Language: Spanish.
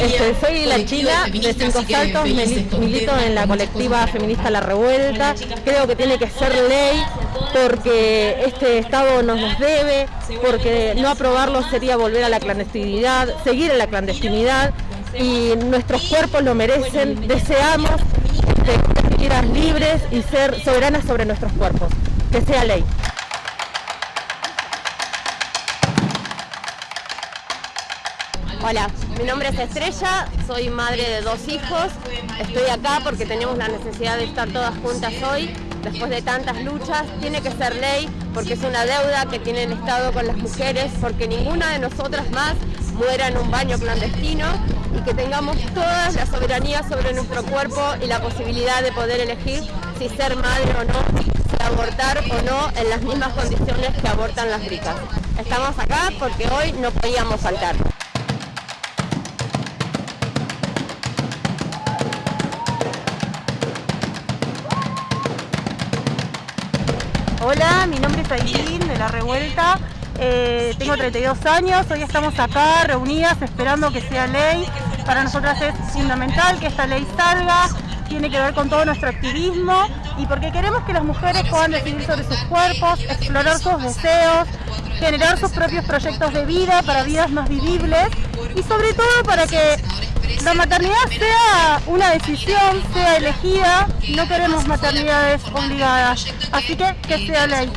Este, soy la China de Cinco Saltos, milito en la colectiva feminista La Revuelta. Creo que tiene que ser ley porque este Estado nos los debe, porque no aprobarlo sería volver a la clandestinidad, seguir en la clandestinidad y nuestros cuerpos lo merecen. Deseamos ser libres y ser soberanas sobre nuestros cuerpos. Que sea ley. Hola, mi nombre es Estrella, soy madre de dos hijos. Estoy acá porque tenemos la necesidad de estar todas juntas hoy, después de tantas luchas. Tiene que ser ley porque es una deuda que tiene el Estado con las mujeres, porque ninguna de nosotras más muera en un baño clandestino y que tengamos toda la soberanía sobre nuestro cuerpo y la posibilidad de poder elegir si ser madre o no, abortar o no en las mismas condiciones que abortan las ricas. Estamos acá porque hoy no podíamos faltar. Hola, mi nombre es Aileen de La Revuelta, eh, tengo 32 años, hoy estamos acá reunidas esperando que sea ley. Para nosotras es fundamental que esta ley salga, tiene que ver con todo nuestro activismo y porque queremos que las mujeres puedan decidir sobre sus cuerpos, explorar sus deseos, generar sus propios proyectos de vida para vidas más vivibles y sobre todo para que la maternidad sea una decisión, sea elegida, no queremos maternidades obligadas, así que que sea ley.